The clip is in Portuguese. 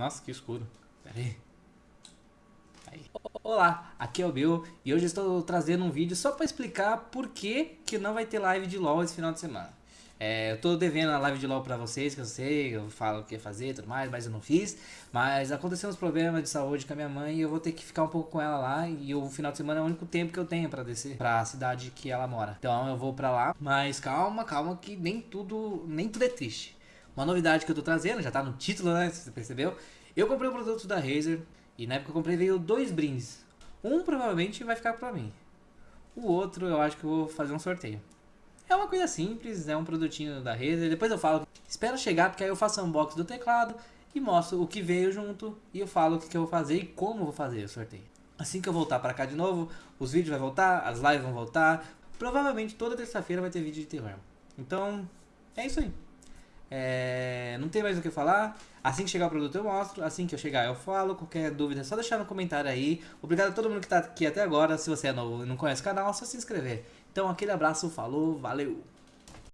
Nossa, que escuro. Pera aí. aí. Olá, aqui é o Bill e hoje estou trazendo um vídeo só para explicar por que, que não vai ter live de LoL esse final de semana. É, eu tô devendo a live de LoL pra vocês, que eu sei, eu falo o que fazer e tudo mais, mas eu não fiz. Mas aconteceu uns problemas de saúde com a minha mãe e eu vou ter que ficar um pouco com ela lá. E o final de semana é o único tempo que eu tenho pra descer pra cidade que ela mora. Então eu vou pra lá. Mas calma, calma, que nem tudo, nem tudo é triste. Uma novidade que eu tô trazendo, já tá no título, né? Você percebeu? Eu comprei um produto da Razer e na época que eu comprei veio dois brindes. Um provavelmente vai ficar pra mim. O outro eu acho que eu vou fazer um sorteio. É uma coisa simples, é um produtinho da Razer. Depois eu falo, espera chegar, porque aí eu faço unboxing do teclado e mostro o que veio junto e eu falo o que, que eu vou fazer e como eu vou fazer o sorteio. Assim que eu voltar para cá de novo, os vídeos vão voltar, as lives vão voltar. Provavelmente toda terça-feira vai ter vídeo de terror. Então, é isso aí. É, não tem mais o que falar. Assim que chegar o produto eu mostro. Assim que eu chegar eu falo. Qualquer dúvida é só deixar no comentário aí. Obrigado a todo mundo que está aqui até agora. Se você é novo e não conhece o canal, é só se inscrever. Então aquele abraço, falou, valeu!